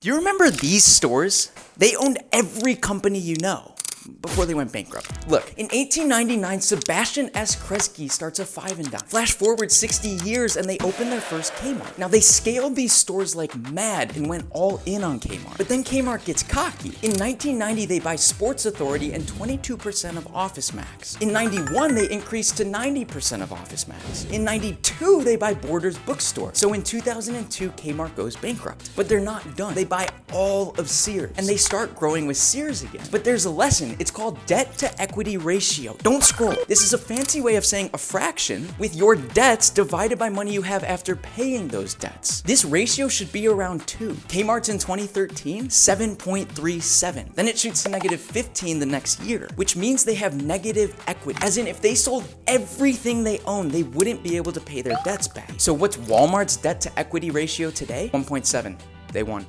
Do you remember these stores? They owned every company you know before they went bankrupt. Look, in 1899, Sebastian S. Kresge starts a five and dime. Flash forward 60 years and they open their first Kmart. Now they scaled these stores like mad and went all in on Kmart. But then Kmart gets cocky. In 1990, they buy Sports Authority and 22% of Office Max. In 91, they increase to 90% of Office Max. In 92, they buy Borders Bookstore. So in 2002, Kmart goes bankrupt. But they're not done. They buy all of Sears and they start growing with Sears again. But there's a lesson it's called debt to equity ratio. Don't scroll. This is a fancy way of saying a fraction with your debts divided by money you have after paying those debts. This ratio should be around 2. Kmart's in 2013, 7.37. Then it shoots to negative 15 the next year, which means they have negative equity. As in, if they sold everything they own, they wouldn't be able to pay their debts back. So what's Walmart's debt to equity ratio today? 1.7. They won.